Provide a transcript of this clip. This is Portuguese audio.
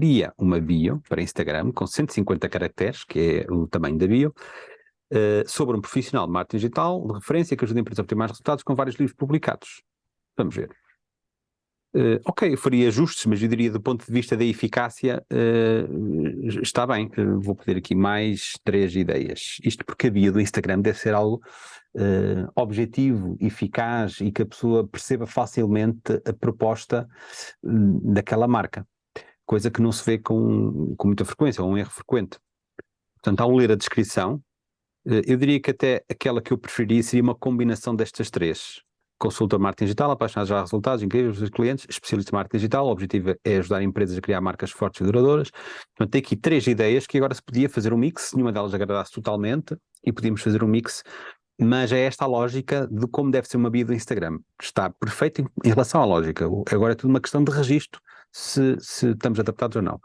cria uma bio para Instagram com 150 caracteres, que é o tamanho da bio, uh, sobre um profissional de marketing digital de referência que ajuda a empresa a obter mais resultados com vários livros publicados. Vamos ver. Uh, ok, eu faria ajustes, mas eu diria do ponto de vista da eficácia, uh, está bem, uh, vou pedir aqui mais três ideias. Isto porque a bio do Instagram deve ser algo objetivo, eficaz e que a pessoa perceba facilmente a proposta hum, daquela marca, coisa que não se vê com, com muita frequência, ou um erro frequente. Portanto, ao ler a descrição, eu diria que até aquela que eu preferiria seria uma combinação destas três consultor marketing digital, apaixonado já resultados incríveis dos clientes, especialista em marketing digital, o objetivo é ajudar empresas a criar marcas fortes e duradouras. Portanto, tem aqui três ideias que agora se podia fazer um mix, nenhuma delas agradasse totalmente, e podíamos fazer um mix, mas é esta a lógica de como deve ser uma bio do Instagram. Está perfeito em, em relação à lógica. Agora é tudo uma questão de registro, se, se estamos adaptados ou não.